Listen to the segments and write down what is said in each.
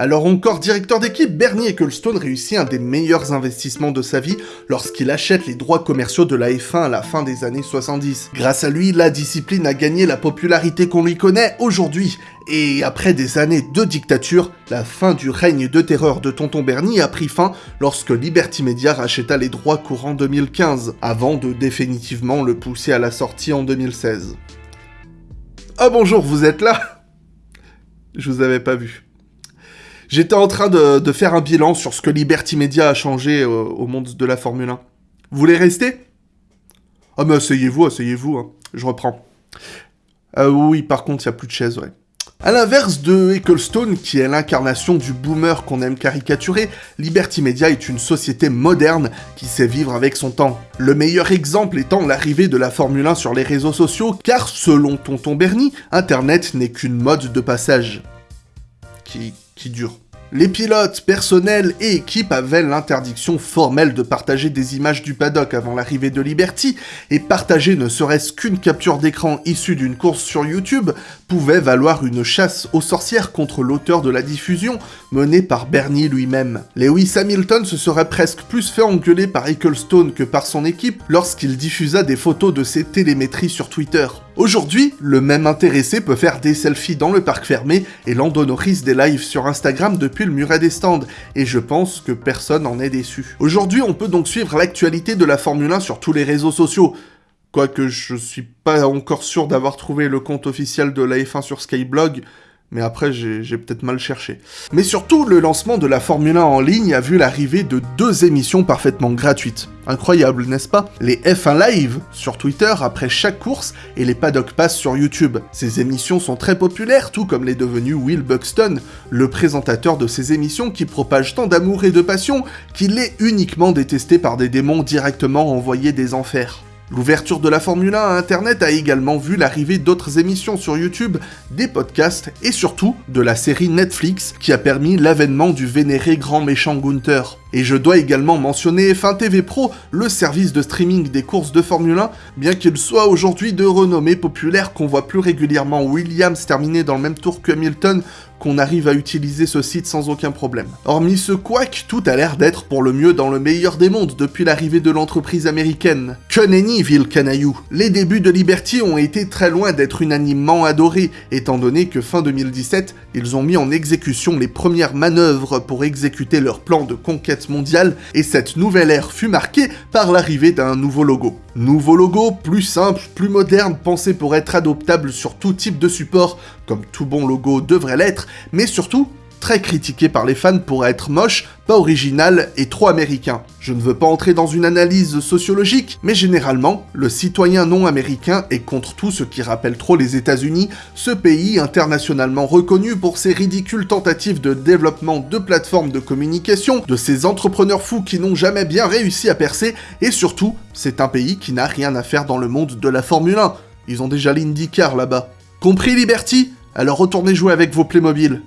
Alors encore directeur d'équipe, Bernie Ecclestone réussit un des meilleurs investissements de sa vie lorsqu'il achète les droits commerciaux de la F1 à la fin des années 70. Grâce à lui, la discipline a gagné la popularité qu'on lui connaît aujourd'hui. Et après des années de dictature, la fin du règne de terreur de Tonton Bernie a pris fin lorsque Liberty Media racheta les droits courant 2015, avant de définitivement le pousser à la sortie en 2016. Ah bonjour, vous êtes là? Je vous avais pas vu. J'étais en train de, faire un bilan sur ce que Liberty Media a changé euh, au monde de la Formule 1. Vous voulez rester? Ah mais asseyez-vous, asseyez-vous, hein. je reprends. Euh, oui, par contre, il n'y a plus de chaise, ouais. A l'inverse de Ecclestone, qui est l'incarnation du boomer qu'on aime caricaturer, Liberty Media est une société moderne qui sait vivre avec son temps. Le meilleur exemple étant l'arrivée de la Formule 1 sur les réseaux sociaux, car selon Tonton Bernie, Internet n'est qu'une mode de passage. Qui Les pilotes, personnel et équipes avaient l'interdiction formelle de partager des images du paddock avant l'arrivée de Liberty, et partager ne serait-ce qu'une capture d'écran issue d'une course sur YouTube pouvait valoir une chasse aux sorcières contre l'auteur de la diffusion, menée par Bernie lui-même. Lewis Hamilton se serait presque plus fait engueuler par Ecclestone que par son équipe lorsqu'il diffusa des photos de ses télémétries sur Twitter. Aujourd'hui, le même intéressé peut faire des selfies dans le parc fermé et l'endonorise des lives sur Instagram depuis le muret des stands, et je pense que personne n'en est déçu. Aujourd'hui, on peut donc suivre l'actualité de la Formule 1 sur tous les réseaux sociaux, quoique je suis pas encore sûr d'avoir trouvé le compte officiel de la F1 sur Skyblog, mais après j'ai peut-être mal cherché. Mais surtout, le lancement de la Formule 1 en ligne a vu l'arrivée de deux émissions parfaitement gratuites. Incroyable, n'est-ce pas? Les F1 Live sur Twitter après chaque course et les Paddock Pass sur YouTube. Ces émissions sont très populaires, tout comme l'est devenu Will Buxton, le présentateur de ces émissions qui propage tant d'amour et de passion qu'il est uniquement détesté par des démons directement envoyés des enfers. L'ouverture de la Formule 1 à Internet a également vu l'arrivée d'autres émissions sur YouTube, des podcasts et surtout de la série Netflix qui a permis l'avènement du vénéré grand méchant Gunther. Et je dois également mentionner F1 TV Pro, le service de streaming des courses de Formule 1, bien qu'il soit aujourd'hui de renommée populaire qu'on voit plus régulièrement Williams terminer dans le même tour que Hamilton qu'on arrive à utiliser ce site sans aucun problème. Hormis ce quack, tout a l'air d'être pour le mieux dans le meilleur des mondes depuis l'arrivée de l'entreprise américaine. Que nenni, ville canaillou Les débuts de Liberty ont été très loin d'être unanimement adorés, étant donné que fin 2017, ils ont mis en exécution les premières manœuvres pour exécuter leur plan de conquête mondiale, et cette nouvelle ère fut marquée par l'arrivée d'un nouveau logo. Nouveau logo, plus simple, plus moderne, pensé pour être adoptable sur tout type de support, comme tout bon logo devrait l'être, mais surtout très critiqué par les fans pour être moche, pas original et trop américain. Je ne veux pas entrer dans une analyse sociologique, mais généralement, le citoyen non américain est contre tout ce qui rappelle trop les États-Unis, ce pays internationalement reconnu pour ses ridicules tentatives de développement de plateformes de communication, de ses entrepreneurs fous qui n'ont jamais bien réussi à percer, et surtout, c'est un pays qui n'a rien à faire dans le monde de la Formule 1. Ils ont déjà l'IndyCar là-bas. Compris Liberty? Alors retournez jouer avec vos Playmobil.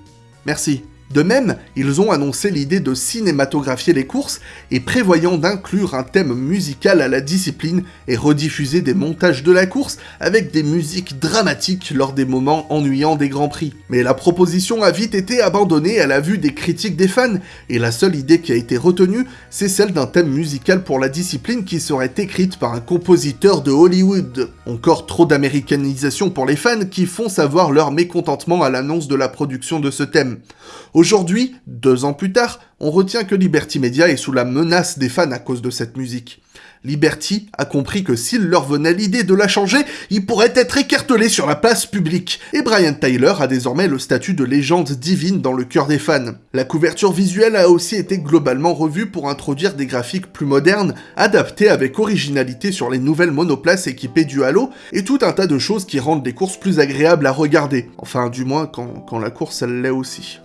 Merci. De même, ils ont annoncé l'idée de cinématographier les courses et prévoyant d'inclure un thème musical à la discipline et rediffuser des montages de la course avec des musiques dramatiques lors des moments ennuyants des Grands Prix. Mais la proposition a vite été abandonnée à la vue des critiques des fans, et la seule idée qui a été retenue, c'est celle d'un thème musical pour la discipline qui serait écrite par un compositeur de Hollywood. Encore trop d'américanisation pour les fans qui font savoir leur mécontentement à l'annonce de la production de ce thème. Aujourd'hui, deux ans plus tard, on retient que Liberty Media est sous la menace des fans à cause de cette musique. Liberty a compris que s'il leur venait l'idée de la changer, ils pourraient être écartelés sur la place publique, et Brian Tyler a désormais le statut de légende divine dans le cœur des fans. La couverture visuelle a aussi été globalement revue pour introduire des graphiques plus modernes, adaptés avec originalité sur les nouvelles monoplaces équipées du Halo, et tout un tas de choses qui rendent les courses plus agréables à regarder. Enfin, du moins quand, quand la course elle l'est aussi.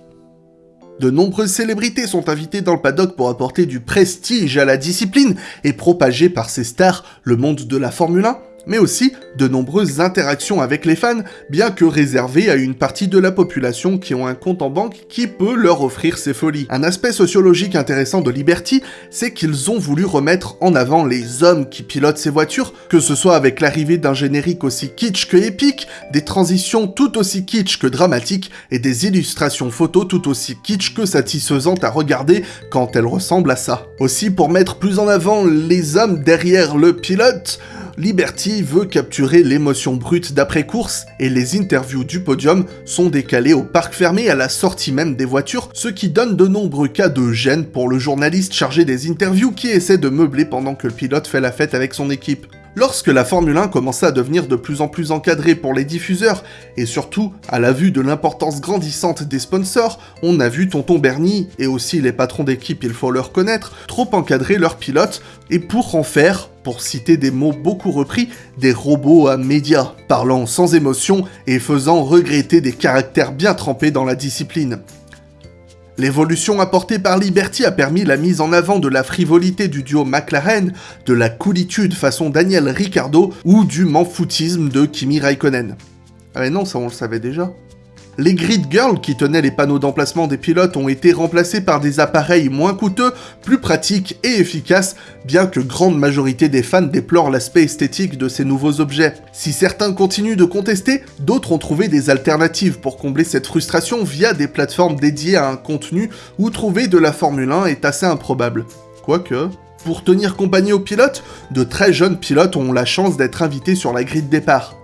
De nombreuses célébrités sont invitées dans le paddock pour apporter du prestige à la discipline et propager par ces stars le monde de la Formule 1. Mais aussi de nombreuses interactions avec les fans, bien que réservées à une partie de la population qui ont un compte en banque qui peut leur offrir ces folies. Un aspect sociologique intéressant de Liberty, c'est qu'ils ont voulu remettre en avant les hommes qui pilotent ces voitures, que ce soit avec l'arrivée d'un générique aussi kitsch que épique, des transitions tout aussi kitsch que dramatiques, et des illustrations photos tout aussi kitsch que satisfaisantes à regarder quand elles ressemblent à ça. Aussi, pour mettre plus en avant les hommes derrière le pilote, Liberty veut capturer l'émotion brute d'après-course et les interviews du podium sont décalées au parc fermé à la sortie même des voitures, ce qui donne de nombreux cas de gêne pour le journaliste chargé des interviews qui essaie de meubler pendant que le pilote fait la fête avec son équipe. Lorsque la Formule 1 commença à devenir de plus en plus encadrée pour les diffuseurs, et surtout à la vue de l'importance grandissante des sponsors, on a vu Tonton Bernie, et aussi les patrons d'équipe il faut le reconnaître, trop encadrer leurs pilotes, et pour en faire, pour citer des mots beaucoup repris, des robots à médias, parlant sans émotion et faisant regretter des caractères bien trempés dans la discipline. L'évolution apportée par Liberty a permis la mise en avant de la frivolité du duo McLaren, de la coolitude façon Daniel Ricciardo ou du manfoutisme de Kimi Raikkonen. Ah mais non, ça on le savait déjà. Les grid girls qui tenaient les panneaux d'emplacement des pilotes ont été remplacés par des appareils moins coûteux, plus pratiques et efficaces, bien que grande majorité des fans déplorent l'aspect esthétique de ces nouveaux objets. Si certains continuent de contester, d'autres ont trouvé des alternatives pour combler cette frustration via des plateformes dédiées à un contenu où trouver de la Formule 1 est assez improbable. Quoique... Pour tenir compagnie aux pilotes, de très jeunes pilotes ont la chance d'être invités sur la grille de départ.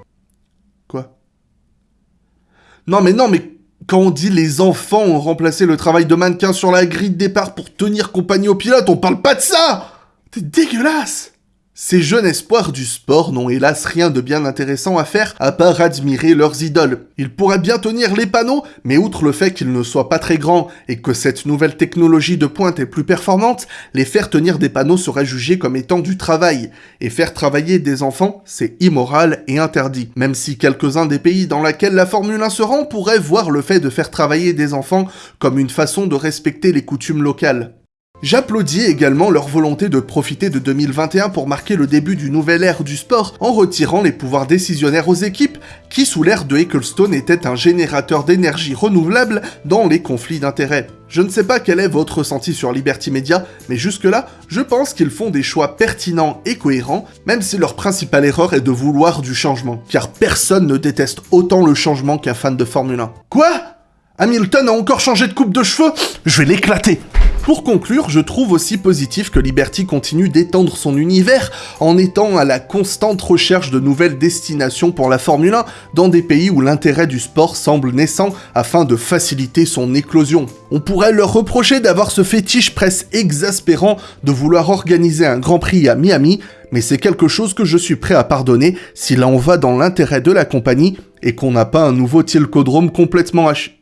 Non mais non mais quand on dit les enfants ont remplacé le travail de mannequin sur la grille de départ pour tenir compagnie au pilote, on parle pas de ça! C'est dégueulasse ces jeunes espoirs du sport n'ont hélas rien de bien intéressant à faire à part admirer leurs idoles. Ils pourraient bien tenir les panneaux, mais outre le fait qu'ils ne soient pas très grands et que cette nouvelle technologie de pointe est plus performante, les faire tenir des panneaux serait jugé comme étant du travail. Et faire travailler des enfants, c'est immoral et interdit. Même si quelques-uns des pays dans lesquels la Formule 1 se rend pourraient voir le fait de faire travailler des enfants comme une façon de respecter les coutumes locales. J'applaudis également leur volonté de profiter de 2021 pour marquer le début du nouvel ère du sport en retirant les pouvoirs décisionnaires aux équipes qui sous l'ère de Ecclestone étaient un générateur d'énergie renouvelable dans les conflits d'intérêts. Je ne sais pas quel est votre ressenti sur Liberty Media, mais jusque-là, je pense qu'ils font des choix pertinents et cohérents, même si leur principale erreur est de vouloir du changement, car personne ne déteste autant le changement qu'un fan de Formule 1. Quoi? Hamilton a encore changé de coupe de cheveux? Je vais l'éclater pour conclure, je trouve aussi positif que Liberty continue d'étendre son univers en étant à la constante recherche de nouvelles destinations pour la Formule 1 dans des pays où l'intérêt du sport semble naissant afin de faciliter son éclosion. On pourrait leur reprocher d'avoir ce fétiche presque exaspérant de vouloir organiser un Grand Prix à Miami, mais c'est quelque chose que je suis prêt à pardonner si là va dans l'intérêt de la compagnie et qu'on n'a pas un nouveau tilcodrome complètement haché.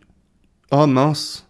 Oh mince.